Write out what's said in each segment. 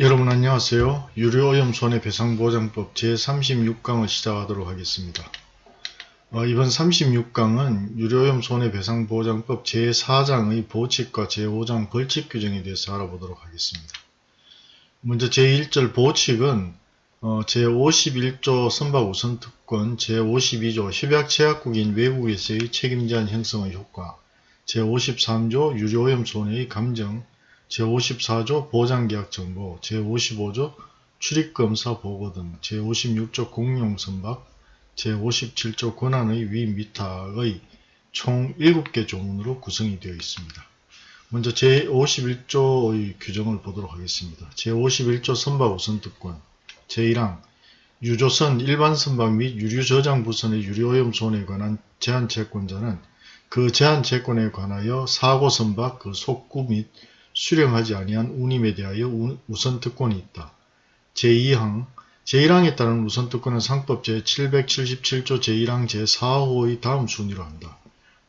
여러분 안녕하세요. 유료오염 손해배상보장법 제36강을 시작하도록 하겠습니다. 어, 이번 36강은 유료오염 손해배상보장법 제4장의 보칙과 제5장 벌칙 규정에 대해서 알아보도록 하겠습니다. 먼저 제1절 보칙은 어, 제51조 선박우선 특권, 제52조 협약체약국인 외국에서의 책임제한 형성의 효과, 제53조 유료오염 손해의 감정, 제54조 보장계약 정보, 제55조 출입검사 보고 등 제56조 공용선박, 제57조 권한의 위미탁의 총 7개 조문으로 구성이 되어 있습니다. 먼저 제51조의 규정을 보도록 하겠습니다. 제51조 선박 우선특권 제1항 유조선 일반 선박 및 유류 저장 부선의 유료오염 손해에 관한 제한 채권자는 그 제한 채권에 관하여 사고 선박 그 속구 및 수령하지 아니한 운임에 대하여 우선특권이 있다. 제2항 제1항에 따른 우선특권은 상법 제777조 제1항 제4호의 다음 순위로 한다.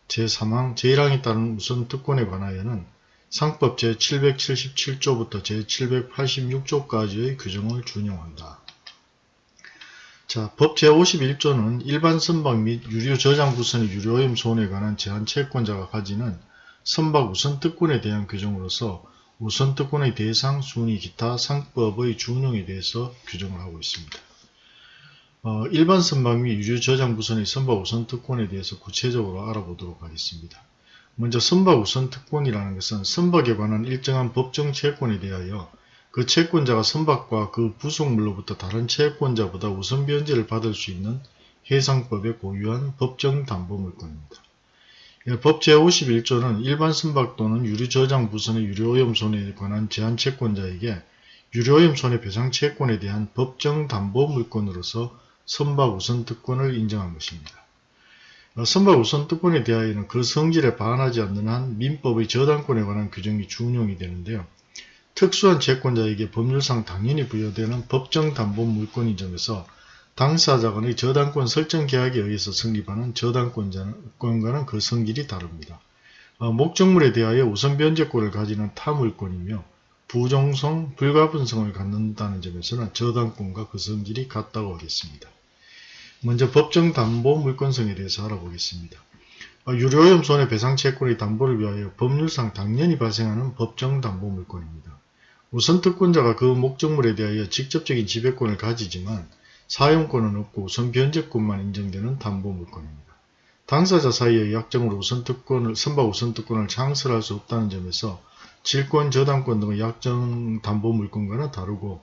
제3항 제1항에 따른 우선특권에 관하여는 상법 제777조부터 제786조까지의 규정을 준용한다. 자, 법 제51조는 일반 선박 및 유료 저장 부선의 유료오염 손해에 관한 제한 채권자가 가지는 선박 우선특권에 대한 규정으로서 우선특권의 대상, 순위, 기타 상법의 준용에 대해서 규정을 하고 있습니다. 어, 일반 선박 및 유류 저장 부선의 선박 우선특권에 대해서 구체적으로 알아보도록 하겠습니다. 먼저 선박 우선특권이라는 것은 선박에 관한 일정한 법정 채권에 대하여 그 채권자가 선박과 그 부속물로부터 다른 채권자보다 우선 변제를 받을 수 있는 해상법에 고유한 법정 담보물권입니다. 예, 법 제51조는 일반 선박 또는 유류 저장 부선의 유료오염 손해에 관한 제한 채권자에게 유료오염 손해배상 채권에 대한 법정 담보 물권으로서 선박 우선 특권을 인정한 것입니다. 어, 선박 우선 특권에 대하여는 그 성질에 반하지 않는 한 민법의 저당권에 관한 규정이 준용이 되는데요. 특수한 채권자에게 법률상 당연히 부여되는 법정 담보 물권인 점에서 당사자 간의 저당권 설정 계약에 의해서 성립하는 저당권과는 그 성질이 다릅니다. 어, 목적물에 대하여 우선 변제권을 가지는 타물권이며 부정성, 불가분성을 갖는다는 점에서는 저당권과 그 성질이 같다고 하겠습니다. 먼저 법정 담보 물권성에 대해서 알아보겠습니다. 어, 유료오염 손해배상 채권의 담보를 위하여 법률상 당연히 발생하는 법정 담보 물권입니다. 우선 특권자가 그 목적물에 대하여 직접적인 지배권을 가지지만 사용권은 없고 우선 변제권만 인정되는 담보물권입니다. 당사자 사이의 약정으로 우선 특권을, 선박 우선 특권을 창설할 수 없다는 점에서 질권, 저당권 등의 약정 담보물권과는 다르고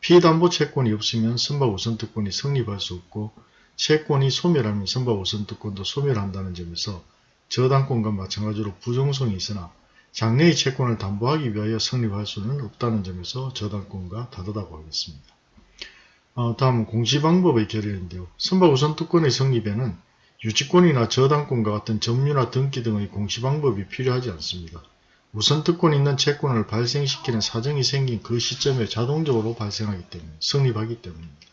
피담보 채권이 없으면 선박 우선 특권이 성립할 수 없고 채권이 소멸하면 선박 우선 특권도 소멸한다는 점에서 저당권과 마찬가지로 부정성이 있으나 장래의 채권을 담보하기 위하여 성립할 수는 없다는 점에서 저당권과 다르다고 하겠습니다. 어, 다음은 공시방법의 결의인데요. 선박 우선 특권의 성립에는 유치권이나 저당권과 같은 점유나 등기 등의 공시방법이 필요하지 않습니다. 우선 특권 있는 채권을 발생시키는 사정이 생긴 그 시점에 자동적으로 발생하기 때문에 성립하기 때문입니다.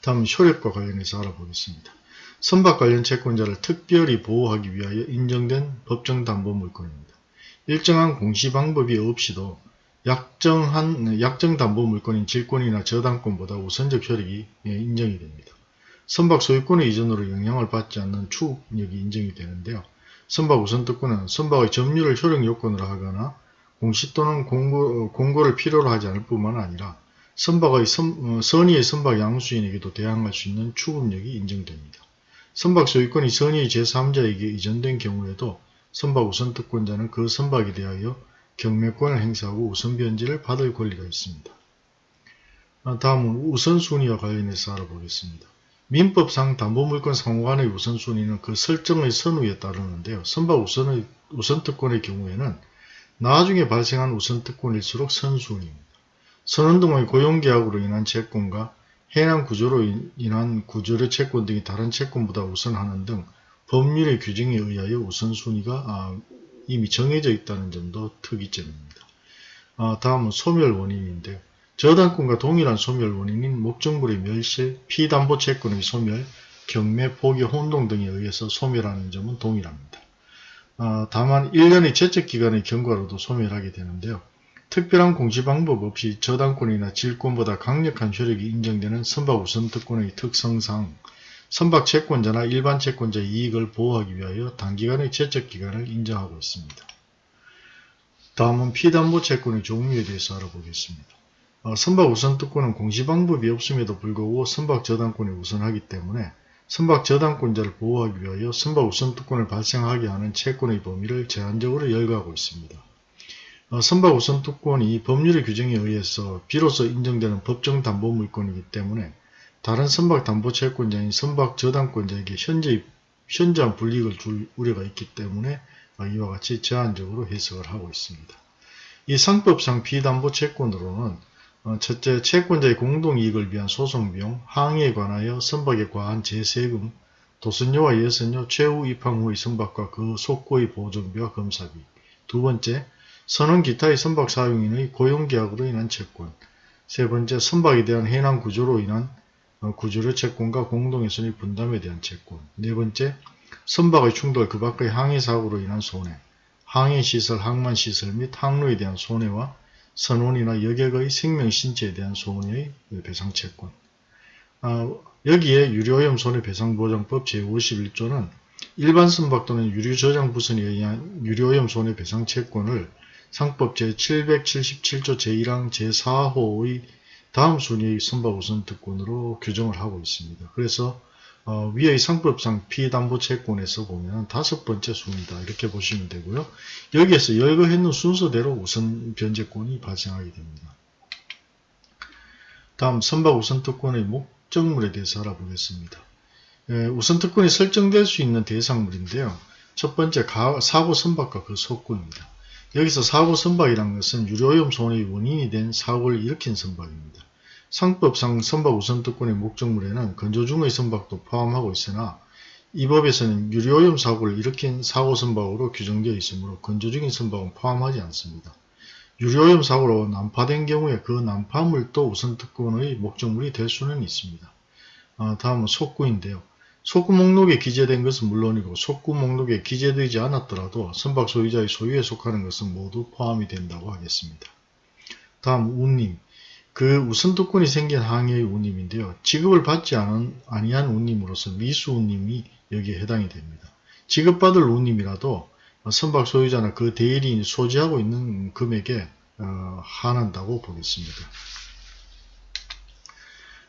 다음 효력과 관련해서 알아보겠습니다. 선박 관련 채권자를 특별히 보호하기 위하여 인정된 법정 담보 물권입니다. 일정한 공시 방법이 없이도 약정한 약정담보 물건인 질권이나 저당권보다 우선적 효력이 예, 인정이 됩니다. 선박 소유권의 이전으로 영향을 받지 않는 추국력이 인정이 되는데요. 선박 우선특권은 선박의 점유를 효력 요건으로 하거나 공시 또는 공고, 공고를 필요로 하지 않을 뿐만 아니라 선박의 선, 어, 선의의 선박 양수인에게도 대항할 수 있는 추급력이 인정됩니다. 선박 소유권이 선의의 제3자에게 이전된 경우에도 선박 우선특권자는 그 선박에 대하여 경매권을 행사하고 우선변제를 받을 권리가 있습니다. 아, 다음은 우선순위와 관련해서 알아보겠습니다. 민법상 담보물권 상호간의 우선순위는 그 설정의 선후에 따르는데요. 선박 우선의, 우선특권의 경우에는 나중에 발생한 우선특권일수록 선순위입니다. 선원 등의 고용계약으로 인한 채권과 해당 구조로 인한 구조의 채권 등이 다른 채권보다 우선하는 등 법률의 규정에 의하여 우선순위가 아, 이미 정해져 있다는 점도 특이점입니다. 아, 다음은 소멸 원인인데요. 저당권과 동일한 소멸 원인인 목적물의 멸실, 피담보 채권의 소멸, 경매, 포기, 혼동 등에 의해서 소멸하는 점은 동일합니다. 아, 다만 1년의 제척기간의 경과로도 소멸하게 되는데요. 특별한 공시 방법 없이 저당권이나 질권보다 강력한 효력이 인정되는 선박 우선 특권의 특성상 선박 채권자나 일반 채권자의 이익을 보호하기 위하여 단기간의 제척기간을 인정하고 있습니다. 다음은 피담보 채권의 종류에 대해서 알아보겠습니다. 어, 선박 우선 특권은 공시 방법이 없음에도 불구하고 선박 저당권이 우선하기 때문에 선박 저당권자를 보호하기 위하여 선박 우선 특권을 발생하게 하는 채권의 범위를 제한적으로 열거하고 있습니다. 어, 선박 우선 특권이 법률의 규정에 의해서 비로소 인정되는 법정 담보 물건이기 때문에 다른 선박 담보 채권자인 선박 저당권자에게 현재, 현저한 불이익을 줄 우려가 있기 때문에 어, 이와 같이 제한적으로 해석을 하고 있습니다. 이 상법상 비담보 채권으로는 어, 첫째, 채권자의 공동이익을 위한 소송비용, 항의에 관하여 선박에 과한 제세금, 도선료와 예선료, 최후 입항 후의 선박과 그 속고의 보존비와 검사비. 두 번째, 선원 기타의 선박 사용인의 고용계약으로 인한 채권. 세 번째, 선박에 대한 해난 구조로 인한 어, 구조료 채권과 공동훼손의 분담에 대한 채권. 네 번째, 선박의 충돌 그 밖의 항해 사고로 인한 손해. 항해시설, 항만시설 및 항로에 대한 손해와 선원이나 여객의 생명 신체에 대한 손해의 배상채권. 어, 여기에 유료오염 손해배상보장법 제51조는 일반 선박 또는 유류저장부선에 의한 유료오염 손해배상채권을 상법 제777조 제1항 제4호의 다음 순위의 선박 우선 특권으로 규정을 하고 있습니다. 그래서 어, 위의 상법상 피담보채권에서 보면 다섯 번째 순위다 이렇게 보시면 되고요. 여기에서 열거했는 순서대로 우선 변제권이 발생하게 됩니다. 다음 선박 우선 특권의 목적물에 대해서 알아보겠습니다. 예, 우선 특권이 설정될 수 있는 대상물인데요. 첫 번째 사고 선박과 그 속구입니다. 여기서 사고 선박이라는 것은 유료오염 손해의 원인이 된 사고를 일으킨 선박입니다. 상법상 선박 우선특권의 목적물에는 건조 중의 선박도 포함하고 있으나 이 법에서는 유료오염 사고를 일으킨 사고 선박으로 규정되어 있으므로 건조 중인 선박은 포함하지 않습니다. 유료오염 사고로 난파된 경우에 그 난파물도 우선특권의 목적물이 될 수는 있습니다. 아, 다음은 속구인데요. 속구 목록에 기재된 것은 물론이고 속구 목록에 기재되지 않았더라도 선박 소유자의 소유에 속하는 것은 모두 포함이 된다고 하겠습니다. 다음 운임 그 우선특권이 생긴 항해의 운임인데요. 지급을 받지 않은, 아니한 운임으로서 미수 운임이 여기에 해당이 됩니다. 지급받을 운임이라도 선박 소유자나 그 대리인이 소지하고 있는 금액에 어, 한한다고 보겠습니다.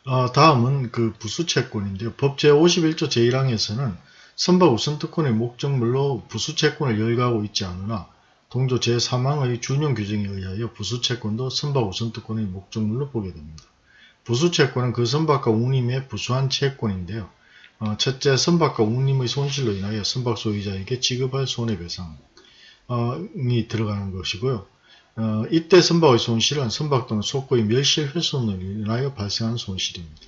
어, 다음은 그 부수채권인데요. 법 제51조 제1항에서는 선박 우선특권의 목적물로 부수채권을 열거하고 있지 않으나 동조 제3항의 준용 규정에 의하여 부수채권도 선박 우선특권의 목적물로 보게 됩니다. 부수채권은 그 선박과 운임의 부수한 채권인데요. 어, 첫째, 선박과 운임의 손실로 인하여 선박 소유자에게 지급할 손해배상이 들어가는 것이고요. 어, 이때 선박의 손실은 선박 또는 속고의 멸실 훼손으로 인하여 발생한 손실입니다.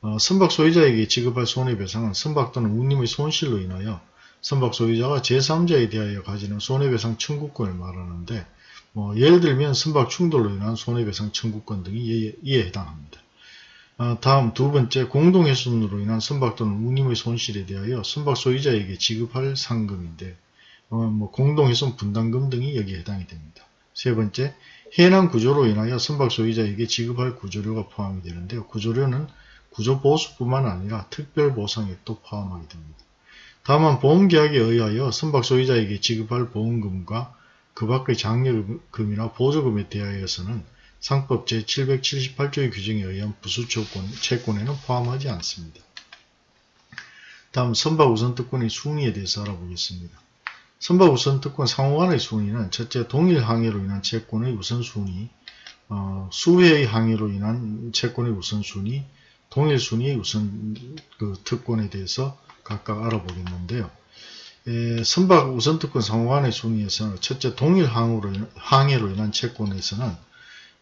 어, 선박 소유자에게 지급할 손해배상은 선박 또는 운임의 손실로 인하여 선박 소유자가 제3자에 대하여 가지는 손해배상 청구권을 말하는데 뭐 예를 들면 선박 충돌로 인한 손해배상 청구권 등이 이에, 해당합니다. 어, 다음 두 번째 공동훼손으로 인한 선박 또는 운임의 손실에 대하여 선박 소유자에게 지급할 상금인데 어, 뭐 공동훼손 분담금 등이 여기에 해당이 됩니다. 세 번째 해난 구조로 인하여 선박 소유자에게 지급할 구조료가 포함이 되는데요. 구조료는 구조보수뿐만 아니라 특별보상액도 포함하게 됩니다. 다만 보험계약에 의하여 선박 소유자에게 지급할 보험금과 그 밖의 장려금이나 보조금에 대하여서는 상법 제778조의 규정에 의한 부수채권에는 포함하지 않습니다. 다음 선박 우선 특권의 순위에 대해서 알아보겠습니다. 선박 우선 특권 상호 간의 순위는 첫째 동일 항해로 인한 채권의 우선 순위, 어, 수회의 항해로 인한 채권의 우선 순위, 동일 순위의 우선 그 특권에 대해서 각각 알아보겠는데요. 에, 선박 우선특권 상호간의 순위에서는 첫째 동일 항으로, 항해로 인한 채권에서는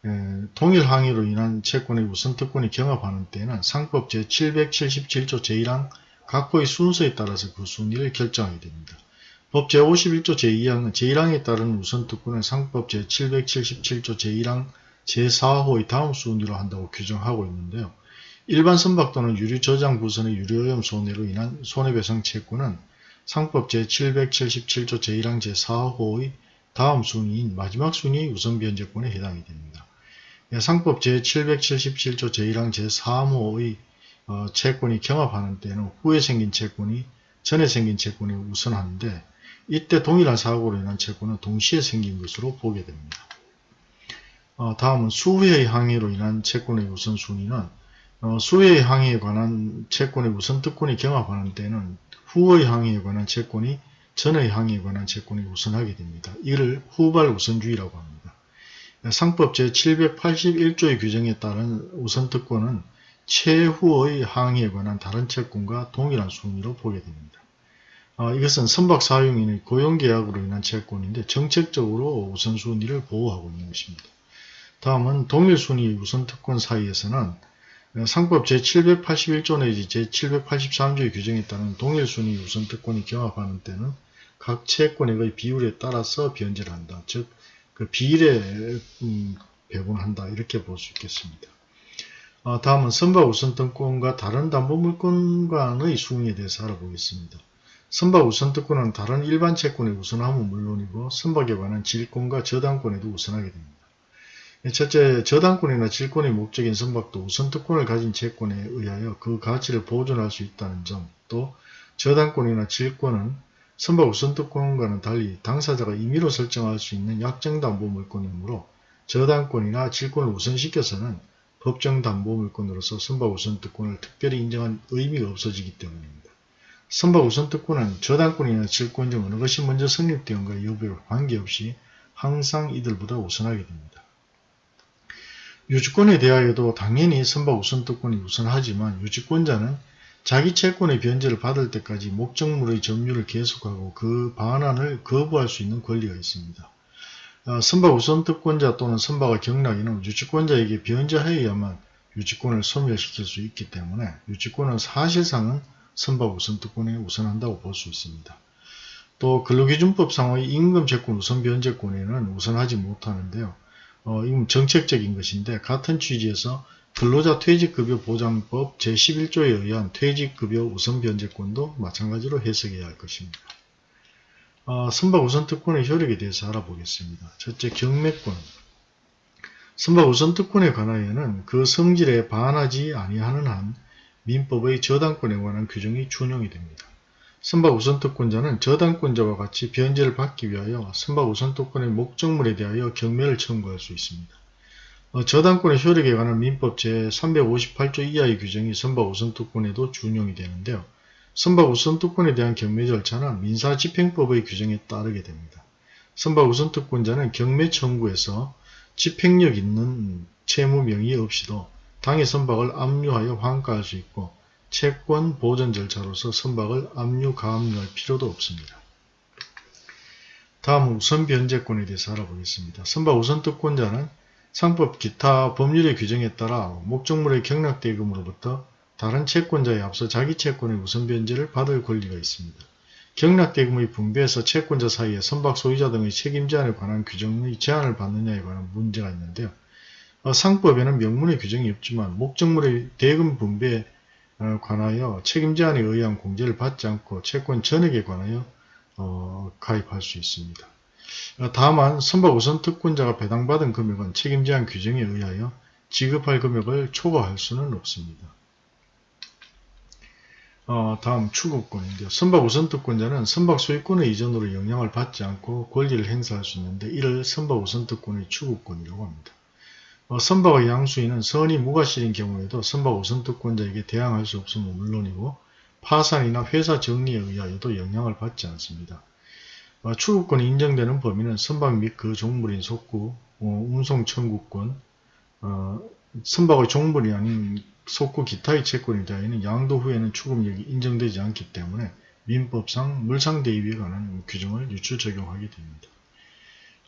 에, 동일 항해로 인한 채권의 우선특권이 경합하는 때에는 상법 제777조 제1항 각호의 순서에 따라서 그 순위를 결정하게 됩니다. 법 제51조 제2항은 제1항에 따른 우선특권은 상법 제777조 제1항 제4호의 다음 순위로 한다고 규정하고 있는데요. 일반 선박 또는 유류 저장 부선의 유료오염 손해로 인한 손해배상 채권은 상법 제777조 제1항 제4호의 다음 순위인 마지막 순위의 우선 변제권에 해당이 됩니다. 예, 상법 제777조 제1항 제3호의 어, 채권이 경합하는 때는 후에 생긴 채권이 전에 생긴 채권에 우선하는데 이때 동일한 사고로 인한 채권은 동시에 생긴 것으로 보게 됩니다. 어, 다음은 수후의 항해로 인한 채권의 우선순위는 어, 수혜의 항해에 관한 채권의 우선 특권이 경합하는 때는 후의 항해에 관한 채권이 전의 항해에 관한 채권이 우선하게 됩니다. 이를 후발 우선주의라고 합니다. 상법 제781조의 규정에 따른 우선특권은 최후의 항해에 관한 다른 채권과 동일한 순위로 보게 됩니다. 어, 이것은 선박 사용인의 고용계약으로 인한 채권인데 정책적으로 우선순위를 보호하고 있는 것입니다. 다음은 동일순위 우선특권 사이에서는 상법 제781조 내지 제783조의 규정에 따른 동일순위 우선 특권이 경합하는 때는 각 채권액의 비율에 따라서 변제를 한다. 즉, 그 비례 음, 배분한다. 이렇게 볼 수 있겠습니다. 어, 다음은 선박 우선 특권과 다른 담보물권과의 수응에 대해서 알아보겠습니다. 선박 우선 특권은 다른 일반 채권의 우선함은 물론이고 선박에 관한 질권과 저당권에도 우선하게 됩니다. 첫째, 저당권이나 질권의 목적인 선박도 우선특권을 가진 채권에 의하여 그 가치를 보존할 수 있다는 점, 또 저당권이나 질권은 선박 우선특권과는 달리 당사자가 임의로 설정할 수 있는 약정담보물권이므로 저당권이나 질권을 우선시켜서는 법정담보물권으로서 선박 우선특권을 특별히 인정한 의미가 없어지기 때문입니다. 선박 우선특권은 저당권이나 질권 중 어느 것이 먼저 성립되었는가 여부에 관계없이 항상 이들보다 우선하게 됩니다. 유지권에 대하여도 당연히 선박 우선특권이 우선하지만 유지권자는 자기 채권의 변제를 받을 때까지 목적물의 점유를 계속하고 그 반환을 거부할 수 있는 권리가 있습니다. 어, 선박 우선특권자 또는 선박의 경락인은 유치권자에게 변제하여야만 유치권을 소멸시킬 수 있기 때문에 유치권은 사실상은 선박 우선특권에 우선한다고 볼 수 있습니다. 또 근로기준법상의 임금채권 우선변제권에는 우선하지 못하는데요. 어, 이건 정책적인 것인데 같은 취지에서 근로자 퇴직급여 보장법 제11조에 의한 퇴직급여 우선 변제권도 마찬가지로 해석해야 할 것입니다. 어, 선박 우선 특권의 효력에 대해서 알아보겠습니다. 첫째, 경매권. 선박 우선 특권에 관하여는 그 성질에 반하지 아니하는 한 민법의 저당권에 관한 규정이 준용이 됩니다. 선박 우선특권자는 저당권자와 같이 변제를 받기 위하여 선박 우선특권의 목적물에 대하여 경매를 청구할 수 있습니다. 어, 저당권의 효력에 관한 민법 제358조 이하의 규정이 선박 우선특권에도 준용이 되는데요. 선박 우선특권에 대한 경매 절차는 민사집행법의 규정에 따르게 됩니다. 선박 우선특권자는 경매 청구에서 집행력 있는 채무 명의 없이도 당해 선박을 압류하여 환가할 수 있고 채권 보전 절차로서 선박을 압류 가압류할 필요도 없습니다. 다음 우선 변제권에 대해서 알아보겠습니다. 선박 우선 특권자는 상법 기타 법률의 규정에 따라 목적물의 경락대금으로부터 다른 채권자에 앞서 자기 채권의 우선 변제를 받을 권리가 있습니다. 경락대금의 분배에서 채권자 사이에 선박 소유자 등의 책임 제한에 관한 규정의 제한을 받느냐에 관한 문제가 있는데요. 어, 상법에는 명문의 규정이 없지만 목적물의 대금 분배에 관하여 책임 제한에 의한 공제를 받지 않고 채권 전액에 관하여 어, 가입할 수 있습니다. 어, 다만 선박 우선 특권자가 배당받은 금액은 책임 제한 규정에 의하여 지급할 금액을 초과할 수는 없습니다. 어, 다음 추구권인데요. 선박 우선 특권자는 선박 소유권의 이전으로 영향을 받지 않고 권리를 행사할 수 있는데 이를 선박 우선 특권의 추구권이라고 합니다. 어, 선박의 양수인은 선이 무과실인 경우에도 선박 우선 특권자에게 대항할 수 없음은 물론이고 파산이나 회사 정리에 의하여도 영향을 받지 않습니다. 어, 추구권이 인정되는 범위는 선박 및 그 종물인 속구, 어, 운송 청구권, 어, 선박의 종물이 아닌 속구 기타의 채권에 대하여는 양도 후에는 추금력이 인정되지 않기 때문에 민법상 물상대입에 관한 규정을 유출 적용하게 됩니다.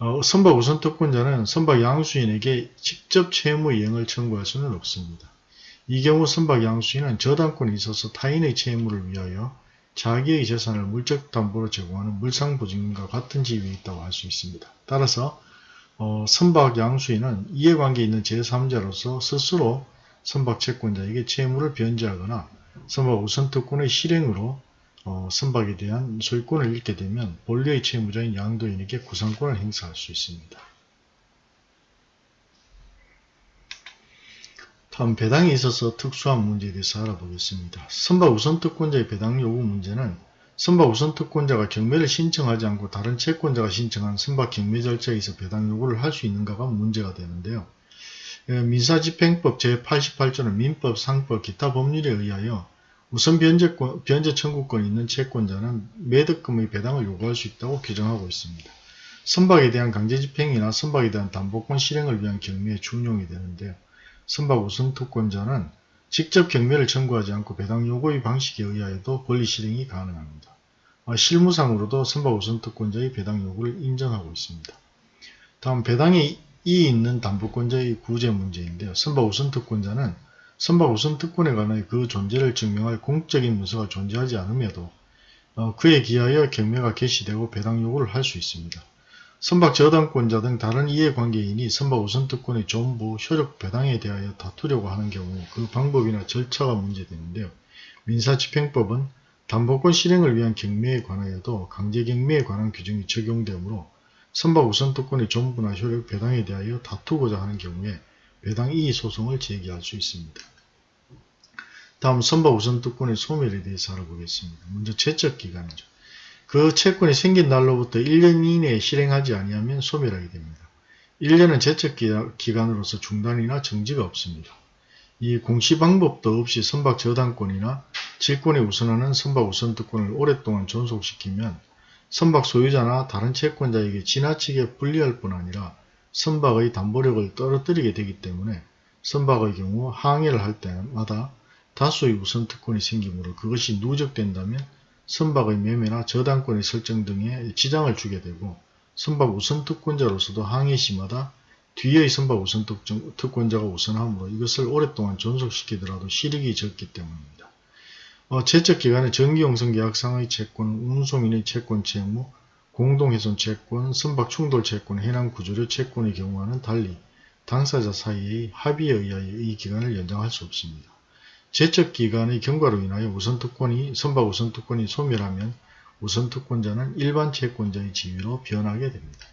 어, 선박 우선 특권자는 선박 양수인에게 직접 채무 이행을 청구할 수는 없습니다. 이 경우 선박 양수인은 저당권이 있어서 타인의 채무를 위하여 자기의 재산을 물적 담보로 제공하는 물상보증인과 같은 지위에 있다고 할 수 있습니다. 따라서 어, 선박 양수인은 이해관계 있는 제3자로서 스스로 선박 채권자에게 채무를 변제하거나 선박 우선특권의 실행으로 어, 선박에 대한 소유권을 잃게 되면 본래의 채무자인 양도인에게 구상권을 행사할 수 있습니다. 다음 배당에 있어서 특수한 문제에 대해서 알아보겠습니다. 선박 우선 특권자의 배당 요구 문제는 선박 우선 특권자가 경매를 신청하지 않고 다른 채권자가 신청한 선박 경매 절차에서 배당 요구를 할 수 있는가가 문제가 되는데요. 예, 민사집행법 제88조는 민법, 상법, 기타 법률에 의하여 우선 변제권, 변제 청구권이 있는 채권자는 매득금의 배당을 요구할 수 있다고 규정하고 있습니다. 선박에 대한 강제집행이나 선박에 대한 담보권 실행을 위한 경매에 준용이 되는데요. 선박 우선 특권자는 직접 경매를 청구하지 않고 배당 요구의 방식에 의하여도 권리 실행이 가능합니다. 아, 실무상으로도 선박 우선 특권자의 배당 요구를 인정하고 있습니다. 다음 배당에 이 있는 담보권자의 구제 문제인데요. 선박 우선 특권자는 선박 우선 특권에 관해 그 존재를 증명할 공적인 문서가 존재하지 않음에도 어, 그에 기하여 경매가 개시되고 배당 요구를 할 수 있습니다. 선박 저당권자 등 다른 이해관계인이 선박 우선 특권의 전부 효력 배당에 대하여 다투려고 하는 경우 그 방법이나 절차가 문제되는데요. 민사집행법은 담보권 실행을 위한 경매에 관하여도 강제경매에 관한 규정이 적용되므로 선박 우선 특권의 전부나 효력 배당에 대하여 다투고자 하는 경우에 배당 이의 소송을 제기할 수 있습니다. 다음 선박 우선특권의 소멸에 대해서 알아보겠습니다. 먼저 제척기간이죠. 그 채권이 생긴 날로부터 1년 이내에 실행하지 아니하면 소멸하게 됩니다. 1년은 제척기간으로서 중단이나 정지가 없습니다. 이 공시 방법도 없이 선박 저당권이나 질권에 우선하는 선박 우선특권을 오랫동안 존속시키면 선박 소유자나 다른 채권자에게 지나치게 불리할 뿐 아니라 선박의 담보력을 떨어뜨리게 되기 때문에 선박의 경우 항해를 할 때마다 다수의 우선 특권이 생기므로 그것이 누적된다면 선박의 매매나 저당권의 설정 등에 지장을 주게 되고 선박 우선 특권자로서도 항해 시마다 뒤의 선박 우선 특권자가 우선하므로 이것을 오랫동안 존속시키더라도 실익이 적기 때문입니다. 어, 제척기간의 정기용성계약상의 채권, 운송인의 채권 채무, 공동훼손 채권, 선박 충돌 채권, 해당 구조료 채권의 경우와는 달리 당사자 사이의 합의에 의하여 이 기간을 연장할 수 없습니다. 제척기간의 경과로 인하여 우선특권이 선박 우선특권이 소멸하면 우선특권자는 일반 채권자의 지위로 변하게 됩니다.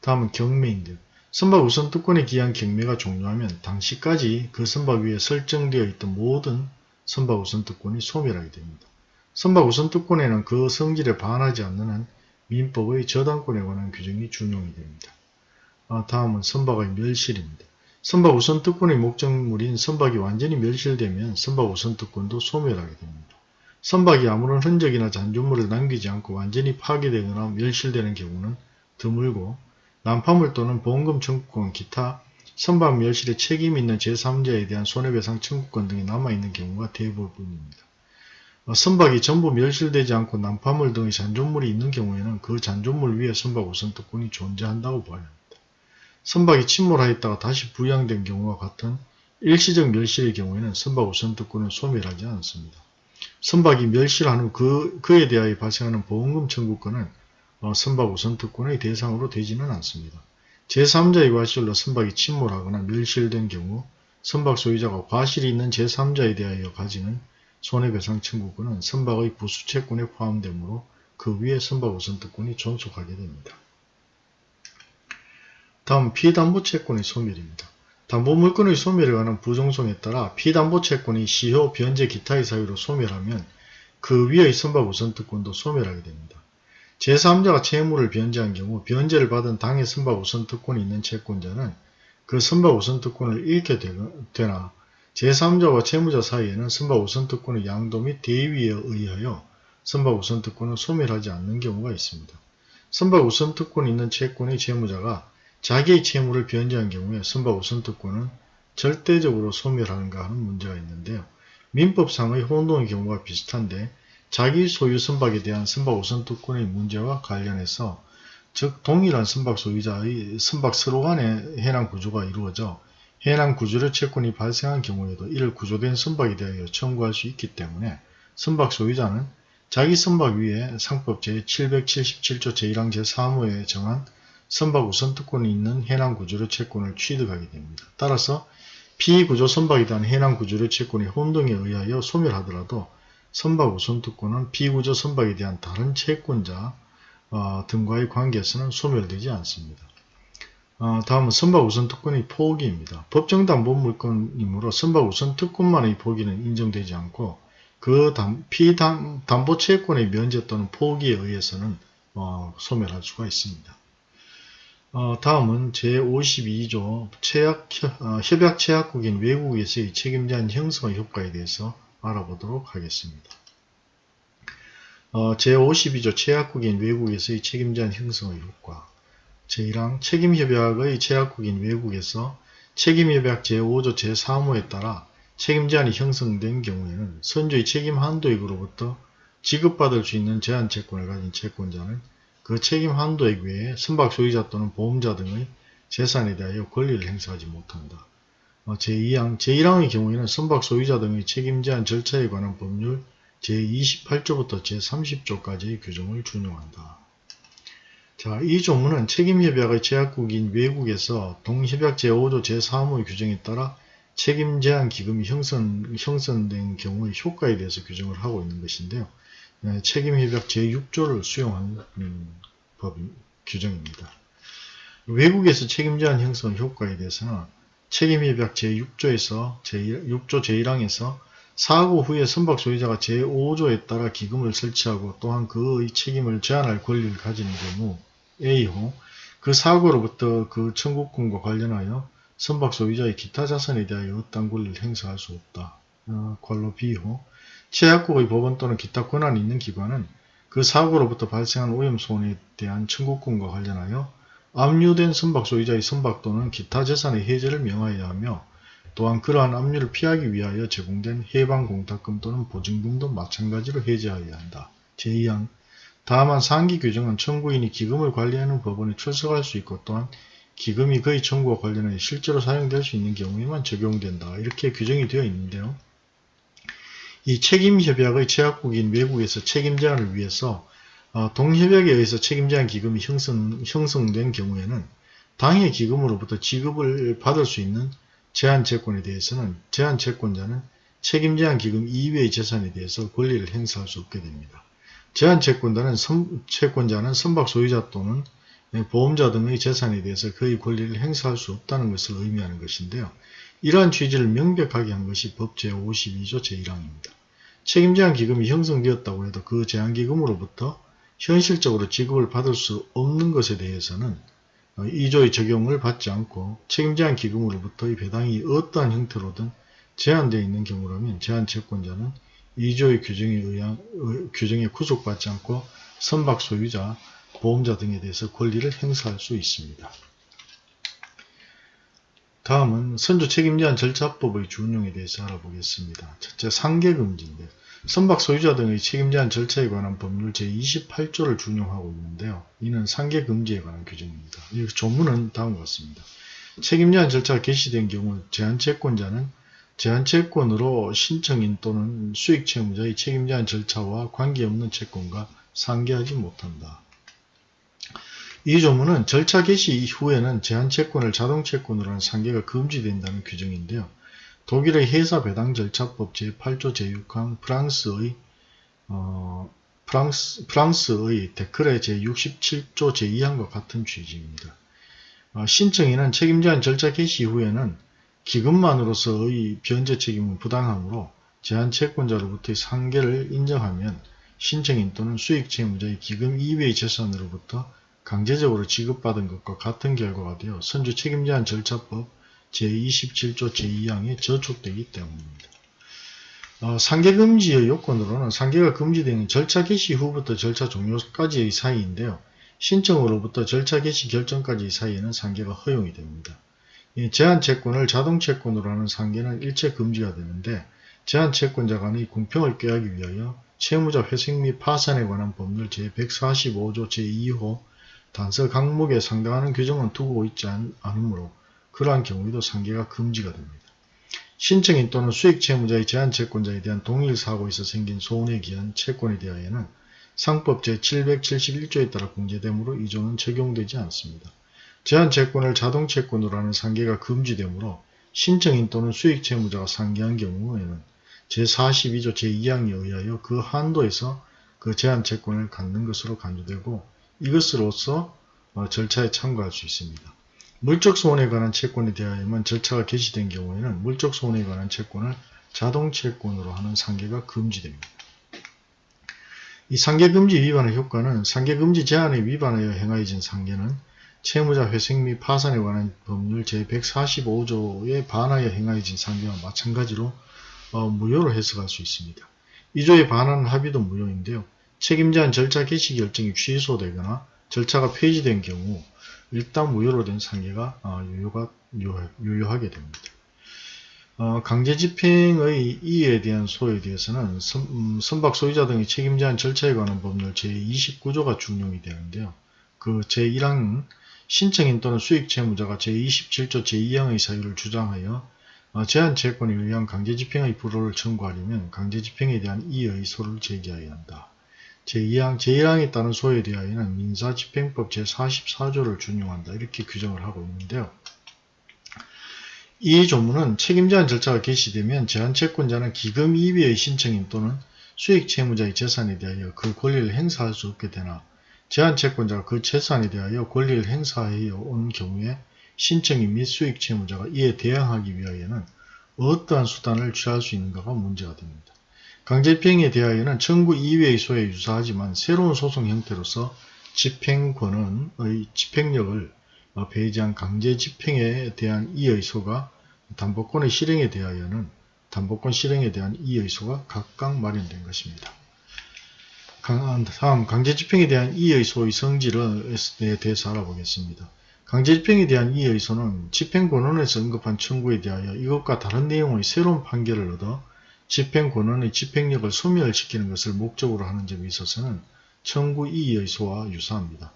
다음은 경매인들. 선박 우선특권에 기한 경매가 종료하면 당시까지 그 선박 위에 설정되어 있던 모든 선박 우선특권이 소멸하게 됩니다. 선박 우선특권에는 그 성질에 반하지 않는 한 민법의 저당권에 관한 규정이 준용이 됩니다. 아, 다음은 선박의 멸실입니다. 선박 우선 특권의 목적물인 선박이 완전히 멸실되면 선박 우선 특권도 소멸하게 됩니다. 선박이 아무런 흔적이나 잔존물을 남기지 않고 완전히 파괴되거나 멸실되는 경우는 드물고 난파물 또는 보험금 청구권 기타 선박 멸실에 책임 있는 제3자에 대한 손해배상 청구권 등이 남아있는 경우가 대부분입니다. 어, 선박이 전부 멸실되지 않고 난파물 등의 잔존물이 있는 경우에는 그 잔존물 위에 선박 우선 특권이 존재한다고 봐야 합니다. 선박이 침몰하였다가 다시 부양된 경우와 같은 일시적 멸실의 경우에는 선박 우선특권은 소멸하지 않습니다. 선박이 멸실한 후 그, 그에 대하여 발생하는 보험금 청구권은 어, 선박 우선특권의 대상으로 되지는 않습니다. 제3자의 과실로 선박이 침몰하거나 멸실된 경우 선박 소유자가 과실이 있는 제3자에 대하여 가지는 손해배상 청구권은 선박의 부수채권에 포함되므로 그 위에 선박 우선특권이 존속하게 됩니다. 다음 피담보채권의 소멸입니다. 담보물건의 소멸에 관한 부정송에 따라 피담보채권이 시효, 변제, 기타의 사유로 소멸하면 그 위의 선박 우선특권도 소멸하게 됩니다. 제3자가 채무를 변제한 경우 변제를 받은 당의 선박 우선특권이 있는 채권자는 그 선박 우선특권을 잃게 되나 제3자와 채무자 사이에는 선박 우선특권의 양도 및 대위에 의하여 선박 우선특권을 소멸하지 않는 경우가 있습니다. 선박 우선특권이 있는 채권의 채무자가 자기의 채무를 변제한 경우에 선박 우선특권은 절대적으로 소멸하는가 하는 문제가 있는데요. 민법상의 혼동의 경우가 비슷한데 자기 소유 선박에 대한 선박 우선특권의 문제와 관련해서 즉 동일한 선박 소유자의 선박 서로 간의 해당 구조가 이루어져 해당 구조료 채권이 발생한 경우에도 이를 구조된 선박에 대하여 청구할 수 있기 때문에 선박 소유자는 자기 선박 위에 상법 제777조 제1항 제3호에 정한 선박 우선 특권이 있는 해당 구조료 채권을 취득하게 됩니다. 따라서 피구조 선박에 대한 해당 구조료 채권이 혼동에 의하여 소멸하더라도 선박 우선 특권은 피구조 선박에 대한 다른 채권자 어, 등과의 관계에서는 소멸되지 않습니다. 어, 다음은 선박 우선 특권의 포기입니다. 법정 담보물권이므로 선박 우선 특권만의 포기는 인정되지 않고 그 담, 피담보 채권의 면제 또는 포기에 의해서는 어, 소멸할 수가 있습니다. 어, 다음은 제52조 체약, 어, 협약 체약국인 외국에서의 책임제한 형성 효과에 대해서 알아보도록 하겠습니다. 어, 제52조 체약국인 외국에서의 책임제한 형성의 효과 제1항 책임협약의 체약국인 외국에서 책임협약 제5조 제3호에 따라 책임제한이 형성된 경우에는 선주의 책임 한도액으로부터 지급받을 수 있는 제한 채권을 가진 채권자는 그 책임 한도액 외에 선박 소유자 또는 보험자 등의 재산에 대하여 권리를 행사하지 못한다. 어, 제2항, 제1항의 경우에는 선박 소유자 등의 책임 제한 절차에 관한 법률 제28조부터 제30조까지의 규정을 준용한다. 자, 이 조문은 책임협약의 제약국인 외국에서 동협약 제5조 제3호의 규정에 따라 책임 제한 기금이 형성, 형성된 경우의 효과에 대해서 규정을 하고 있는 것인데요. 네, 책임협약 제6조를 수용한 음, 법 규정입니다. 외국에서 책임 제한 형성 효과에 대해서는 책임협약 제6조에서 제6조 제1항에서 사고 후에 선박 소유자가 제5조에 따라 기금을 설치하고 또한 그의 책임을 제한할 권리를 가지는 경우 A호 그 사고로부터 그 청구권과 관련하여 선박 소유자의 기타 자산에 대하여 어떤 권리를 행사할 수 없다. 어, 괄로 B호 최약국의 법원 또는 기타 권한이 있는 기관은 그 사고로부터 발생한 오염손에 대한 청구권과 관련하여 압류된 선박 소유자의 선박 또는 기타 재산의 해제를 명하여야 하며 또한 그러한 압류를 피하기 위하여 제공된 해방공탁금 또는 보증금도 마찬가지로 해제하여야 한다. 제2항 다만 상기 규정은 청구인이 기금을 관리하는 법원에 출석할 수 있고 또한 기금이 그의 청구와 관련해 실제로 사용될 수 있는 경우에만 적용된다. 이렇게 규정이 되어 있는데요. 이 책임협약의 제약국인 외국에서 책임 제한을 위해서 어, 동협약에 의해서 책임 제한 기금이 형성, 형성된 경우에는 당해 기금으로부터 지급을 받을 수 있는 제한 채권에 대해서는 제한 채권자는 책임 제한 기금 이외의 재산에 대해서 권리를 행사할 수 없게 됩니다. 제한 채권자는, 선, 채권자는 선박 소유자 또는 네, 보험자 등의 재산에 대해서 그의 권리를 행사할 수 없다는 것을 의미하는 것인데요. 이러한 취지를 명백하게 한 것이 법 제52조 제1항입니다. 책임제한 기금이 형성되었다고 해도 그 제한기금으로부터 현실적으로 지급을 받을 수 없는 것에 대해서는 2조의 적용을 받지 않고 책임제한 기금으로부터의 배당이 어떠한 형태로든 제한되어 있는 경우라면 제한 채권자는 2조의 규정에 의한 규정에 구속받지 않고 선박 소유자, 보험자 등에 대해서 권리를 행사할 수 있습니다. 다음은 선조 책임제한 절차법의 준용에 대해서 알아보겠습니다. 첫째, 상계금지인데 선박 소유자 등의 책임제한 절차에 관한 법률 제28조를 준용하고 있는데요. 이는 상계금지에 관한 규정입니다. 이 조문은 다음과 같습니다. 책임제한 절차가 개시된 경우 제한채권자는 제한채권으로 신청인 또는 수익채무자의 책임제한 절차와 관계없는 채권과 상계하지 못한다. 이 조문은 절차 개시 이후에는 제한채권을 자동채권으로 하는 상계가 금지된다는 규정인데요. 독일의 회사 배당 절차법 제8조 제6항 프랑스의 어, 프랑스, 프랑스의 데크레 제67조 제2항과 같은 취지입니다. 어, 신청인은 책임제한 절차 개시 이후에는 기금만으로서의 변제 책임은 부당하므로 제한채권자로부터의 상계를 인정하면 신청인 또는 수익채무자의 기금 이외의 재산으로부터 강제적으로 지급받은 것과 같은 결과가 되어 선주 책임제한 절차법 제27조 제2항에 저촉되기 때문입니다. 어, 상계금지의 요건으로는 상계가 금지되는 절차 개시 후부터 절차 종료까지의 사이인데요. 신청으로부터 절차 개시 결정까지의 사이에는 상계가 허용이 됩니다. 제한 채권을 자동 채권으로 하는 상계는 일체 금지가 되는데 제한 채권자 간의 공평을 꾀하기 위하여 채무자 회색 및 파산에 관한 법률 제145조 제2호 단서 강목에 상당하는 규정은 두고 있지 않으므로 그러한 경우에도 상계가 금지가 됩니다. 신청인 또는 수익 채무자의 제한 채권자에 대한 동일 사고에서 생긴 손해 기한 채권에 대하여는 상법 제771조에 따라 공제되므로 이 조는 적용되지 않습니다. 제한 채권을 자동 채권으로 하는 상계가 금지되므로 신청인 또는 수익 채무자가 상계한 경우에는 제42조 제2항에 의하여 그 한도에서 그 제한 채권을 갖는 것으로 간주되고 이것으로서 어, 절차에 참고할 수 있습니다. 물적 소원에 관한 채권에 대하여만 절차가 개시된 경우에는 물적 소원에 관한 채권을 자동 채권으로 하는 상계가 금지됩니다. 이 상계금지 위반의 효과는 상계금지 제한에 위반하여 행하여진 상계는 채무자 회색 및 파산에 관한 법률 제145조에 반하여 행하여진 상계와 마찬가지로 어, 무효로 해석할 수 있습니다. 2조에 반하는 합의도 무효인데요. 책임제한 절차 개시 결정이 취소되거나 절차가 폐지된 경우 일단 무효로 된 상계가 어, 유효가, 유효, 하게 됩니다. 어, 강제 집행의 이에 대한 소에 대해서는 선, 음, 선박 소유자 등의 책임제한 절차에 관한 법률 제29조가 준용이 되는데요. 그 제1항 신청인 또는 수익 채무자가 제27조 제2항의 사유를 주장하여 어, 제한 채권에 의한 강제 집행의 불호를 청구하려면 강제 집행에 대한 이의 소를 제기해야 한다. 제2항, 제1항에 따른 소에 대하여는 민사집행법 제44조를 준용한다. 이렇게 규정을 하고 있는데요. 이 조문은 책임 제한 절차가 개시되면 제한채권자는 기금 이외의 신청인 또는 수익 채무자의 재산에 대하여 그 권리를 행사할 수 없게 되나 제한채권자가 그 재산에 대하여 권리를 행사하여 온 경우에 신청인 및 수익 채무자가 이에 대항하기 위하여는 어떠한 수단을 취할 수 있는가가 문제가 됩니다. 강제집행에 대하여는 청구 이외의 소에 유사하지만 새로운 소송 형태로서 집행권의 집행력을 배제한 강제집행에 대한 이의소가 담보권의 실행에 대하여는 담보권 실행에 대한 이의소가 각각 마련된 것입니다. 다음 강제집행에 대한 이의소의 성질에 대해서 알아보겠습니다. 강제집행에 대한 이의소는 집행권원에서 언급한 청구에 대하여 이것과 다른 내용의 새로운 판결을 얻어 집행권원의 집행력을 소멸시키는 것을 목적으로 하는 점에 있어서는 청구 이의의 소와 유사합니다.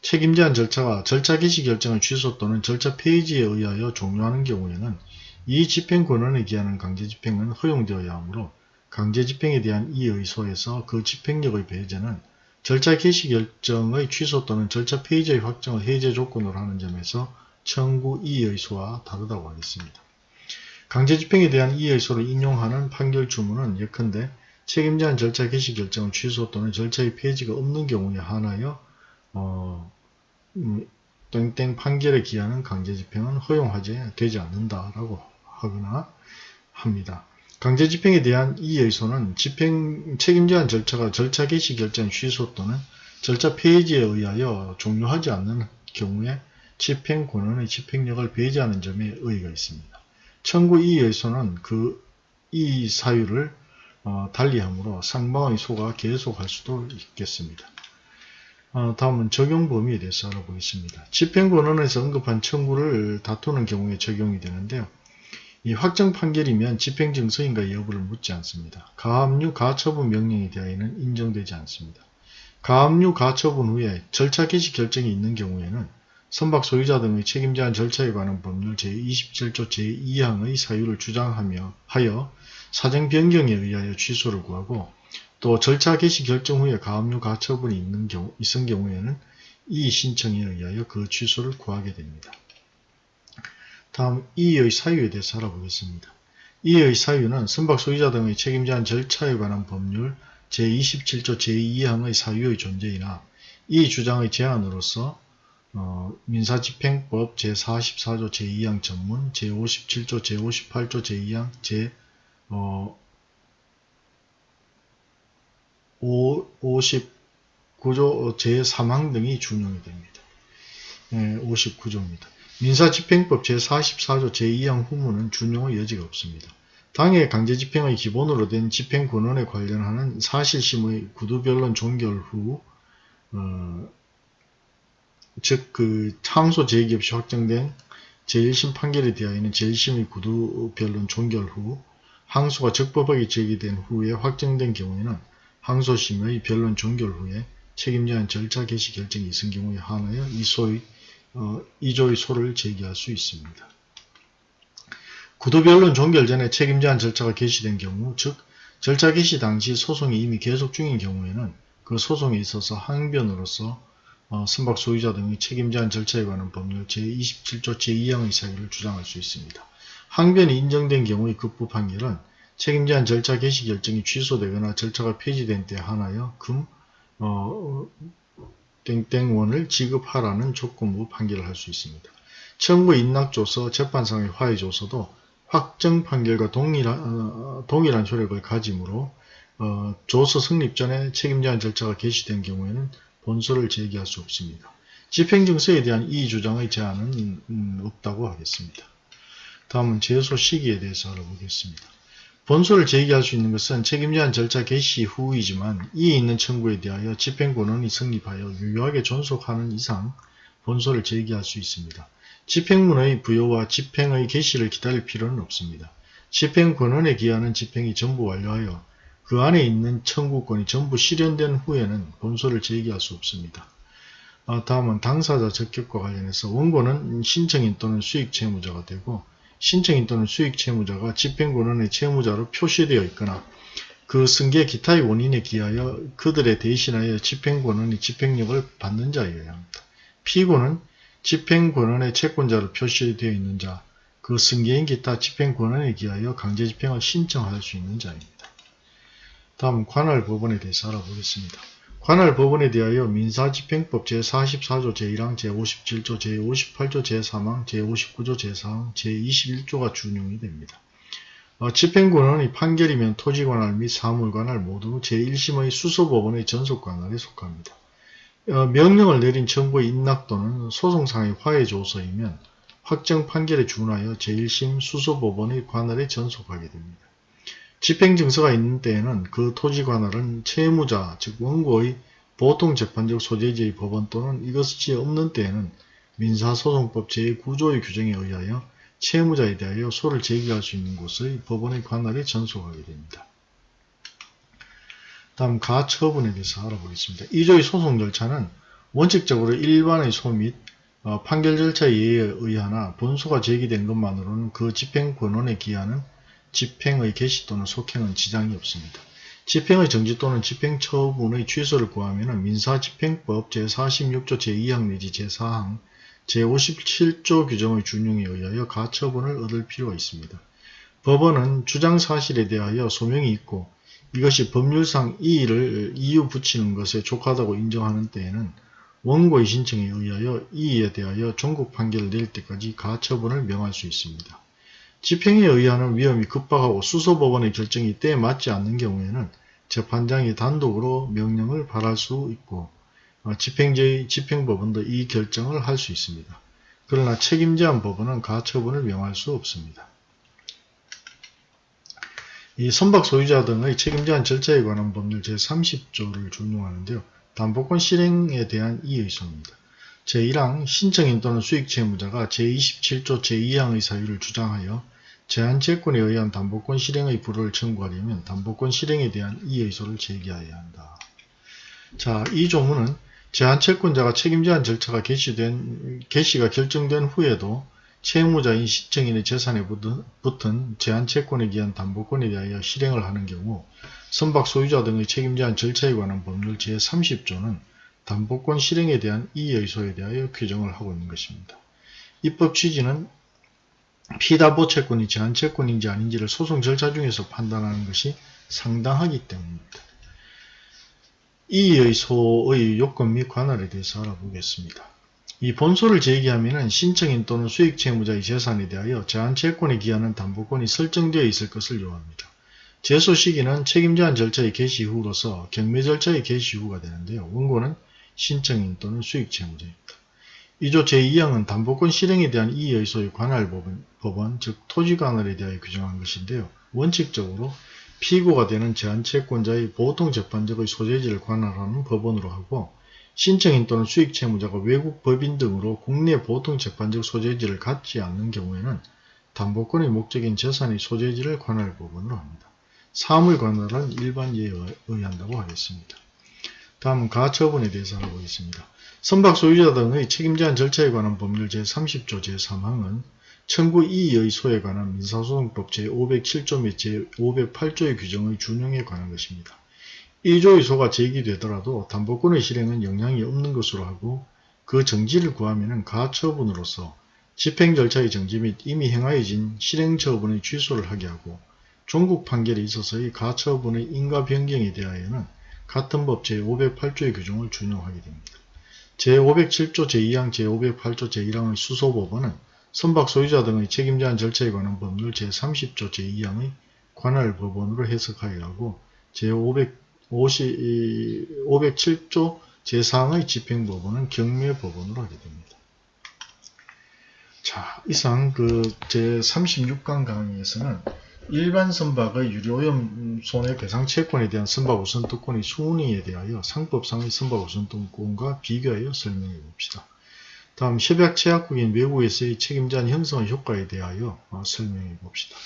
책임 제한 절차가 절차 개시 결정의 취소 또는 절차 폐지에 의하여 종료하는 경우에는 이 집행권원에 기하는 강제집행은 허용되어야 하므로 강제집행에 대한 이의 소에서 그 집행력의 배제는 절차 개시 결정의 취소 또는 절차 폐지의 확정을 해제 조건으로 하는 점에서 청구 이의 소와 다르다고 하겠습니다. 강제집행에 대한 이의소를 인용하는 판결 주문은 예컨대 책임자한 절차 개시 결정을 취소 또는 절차의 폐지가 없는 경우에 한하여 어, 음, 땡땡 판결에 기하는 강제집행은 허용하지 되지 않는다라고 하거나 합니다. 강제집행에 대한 이의소는 집행 책임자한 절차가 절차 개시 결정 취소 또는 절차 폐지에 의하여 종료하지 않는 경우에 집행 권한의 집행력을 배제하는 점에 의의가 있습니다. 청구 이의소는 그이 사유를 어, 달리하므로 상방의 소가 계속할 수도 있겠습니다. 어, 다음은 적용 범위에 대해서 알아보겠습니다. 집행권원에서 언급한 청구를 다투는 경우에 적용이 되는데요. 이 확정 판결이면 집행증서인가 여부를 묻지 않습니다. 가압류 가처분 명령에 대하여는 인정되지 않습니다. 가압류 가처분 후에 절차 개시 결정이 있는 경우에는 선박 소유자 등의 책임 제한 절차에 관한 법률 제27조 제2항의 사유를 주장하며 하여 사정 변경에 의하여 취소를 구하고 또 절차 개시 결정 후에 가압류 가처분이 있는 경우, 있은 경우에는 이 신청에 의하여 그 취소를 구하게 됩니다. 다음 이의 사유에 대해서 알아보겠습니다. 이의 사유는 선박 소유자 등의 책임 제한 절차에 관한 법률 제27조 제2항의 사유의 존재이나 이 주장의 제한으로서 어, 민사집행법 제44조 제2항 전문, 제57조 제58조 제2항 제 어, 59조 제3항 등이 준용이 됩니다. 네, 59조입니다. 민사집행법 제44조 제2항 후문은 준용의 여지가 없습니다. 당해 강제집행의 기본으로 된 집행권원에 관련하는 사실심의 구두변론 종결 후 어, 즉, 그, 항소 제기 없이 확정된 제1심 판결에 대하여는 제1심의 구두 변론 종결 후 항소가 적법하게 제기된 후에 확정된 경우에는 항소심의 변론 종결 후에 책임자한 절차 개시 결정이 있은 경우에 한하여 이 소의 어, 이조의 소를 제기할 수 있습니다. 구도변론 종결 전에 책임자한 절차가 개시된 경우, 즉 절차 개시 당시 소송이 이미 계속 중인 경우에는 그 소송에 있어서 항변으로서 어, 선박 소유자 등의 책임제한 절차에 관한 법률 제27조 제2항의 사유를 주장할 수 있습니다. 항변이 인정된 경우의 급부 판결은 책임제한 절차 개시 결정이 취소되거나 절차가 폐지된 때 한하여 금 어, 땡땡원을 지급하라는 조건부 판결을 할 수 있습니다. 청구 인락조서, 재판상의 화해조서도 확정 판결과 동일한, 어, 동일한 효력을 가지므로 어, 조서 성립 전에 책임제한 절차가 개시된 경우에는 본소를 제기할 수 없습니다. 집행증서에 대한 이 주장의 제한은 음, 없다고 하겠습니다. 다음은 제소 시기에 대해서 알아보겠습니다. 본소를 제기할 수 있는 것은 책임제한 절차 개시 후이지만 이에 있는 청구에 대하여 집행권원이 성립하여 유효하게 존속하는 이상 본소를 제기할 수 있습니다. 집행문의 부여와 집행의 개시를 기다릴 필요는 없습니다. 집행권원에 기하는 집행이 전부 완료하여 그 안에 있는 청구권이 전부 실현된 후에는 본소를 제기할 수 없습니다. 아, 다음은 당사자 적격과 관련해서 원고는 신청인 또는 수익 채무자가 되고 신청인 또는 수익 채무자가 집행권원의 채무자로 표시되어 있거나 그 승계 기타의 원인에 기하여 그들에 대신하여 집행권원이 집행력을 받는 자여야 합니다. 피고는 집행권원의 채권자로 표시되어 있는 자, 그 승계인 기타 집행권원에 기하여 강제집행을 신청할 수 있는 자입니다. 다음 관할 법원에 대해서 알아보겠습니다. 관할 법원에 대하여 민사집행법 제44조 제1항 제57조 제58조 제3항 제59조 제4항 제21조가 준용이 됩니다. 어, 집행권원의 판결이면 토지관할 및 사물관할 모두 제1심의 수소법원의 전속관할에 속합니다. 어, 명령을 내린 정부의 인락 또는 소송상의 화해조서이면 확정 판결에 준하여 제1심 수소법원의 관할에 전속하게 됩니다. 집행증서가 있는 때에는 그 토지 관할은 채무자 즉 원고의 보통 재판적 소재지의 법원 또는 이것이 없는 때에는 민사소송법 제9조의 규정에 의하여 채무자에 대하여 소를 제기할 수 있는 곳의 법원의 관할에 전속하게 됩니다. 다음 가처분에 대해서 알아보겠습니다. 2조의 소송 절차는 원칙적으로 일반의 소및 어, 판결 절차에 의하나 본소가 제기된 것만으로는 그 집행권원에 기하는 집행의 개시 또는 속행은 지장이 없습니다. 집행의 정지 또는 집행처분의 취소를 구하면 민사집행법 제46조 제2항 내지 제4항 제57조 규정의 준용에 의하여 가처분을 얻을 필요가 있습니다. 법원은 주장사실에 대하여 소명이 있고 이것이 법률상 이의를 이유 붙이는 것에 족하다고 인정하는 때에는 원고의 신청에 의하여 이의에 대하여 종국 판결을 내릴 때까지 가처분을 명할 수 있습니다. 집행에 의하는 위험이 급박하고 수소법원의 결정이 때에 맞지 않는 경우에는 재판장이 단독으로 명령을 발할 수 있고 어, 집행제의 집행법원도 이 결정을 할 수 있습니다. 그러나 책임제한 법원은 가처분을 명할 수 없습니다. 이 선박 소유자 등의 책임제한 절차에 관한 법률 제30조를 준용하는데요. 담보권 실행에 대한 이의소입니다. 제1항 신청인 또는 수익채무자가 제27조 제2항의 사유를 주장하여 제한채권에 의한 담보권 실행의 불허를 청구하려면 담보권 실행에 대한 이의소를 제기해야 한다. 자, 이 조문은 제한채권자가 책임 제한 절차가 개시된, 개시가 결정된 후에도 채무자인 시청인의 재산에 붙은 제한채권에 기한 담보권에 대하여 실행을 하는 경우 선박 소유자 등의 책임 제한 절차에 관한 법률 제30조는 담보권 실행에 대한 이의소에 대하여 규정을 하고 있는 것입니다. 입법 취지는 피담보 채권이 제한 채권인지 아닌지를 소송 절차 중에서 판단하는 것이 상당하기 때문입니다. 이의 소의 요건 및 관할에 대해서 알아보겠습니다. 이 본소를 제기하면 신청인 또는 수익 채무자의 재산에 대하여 제한 채권에 기하는 담보권이 설정되어 있을 것을 요합니다. 제소 시기는 책임 제한 절차의 개시 후로서 경매 절차의 개시 후가 되는데요. 원고는 신청인 또는 수익 채무자입니다. 2조 제2항은 담보권 실행에 대한 이의 소의 관할 법원, 법원, 즉 토지관할에 대하여 규정한 것인데요. 원칙적으로 피고가 되는 제한채권자의 보통 재판적의 소재지를 관할하는 법원으로 하고 신청인 또는 수익 채무자가 외국 법인 등으로 국내 보통 재판적 소재지를 갖지 않는 경우에는 담보권의 목적인 재산의 소재지를 관할 법원으로 합니다. 사물 관할은 일반 예에 의한다고 하겠습니다. 다음은 가처분에 대해서 알아보겠습니다. 선박 소유자 등의 책임 제한 절차에 관한 법률 제30조 제3항은 청구 이의 소에 관한 민사소송법 제507조 및 제508조의 규정의 준용에 관한 것입니다. 1조의 소가 제기되더라도 담보권의 실행은 영향이 없는 것으로 하고 그 정지를 구하면 가처분으로서 집행 절차의 정지 및 이미 행하여진 실행 처분의 취소를 하게 하고 종국 판결에 있어서의 가처분의 인가 변경에 대하여는 같은 법 제508조의 규정을 준용하게 됩니다. 제507조 제2항 제508조 제1항의 수소법원은 선박 소유자 등의 책임 제한 절차에 관한 법률 제30조 제2항의 관할 법원으로 해석하여 하고 제507조 제4항의 집행법원은 경매법원으로 하게 됩니다. 자, 이상 그 제36강 강의에서는 일반 선박의 유료오염 손해배상 채권에 대한 선박 우선 특권의 순위에 대하여 상법상의 선박 우선 특권과 비교하여 설명해 봅시다. 다음 협약 제약국인 외국에서의 책임자한 형성의 효과에 대하여 어, 설명해 봅시다.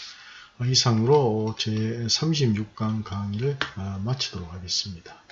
어, 이상으로 제36강 강의를 어, 마치도록 하겠습니다.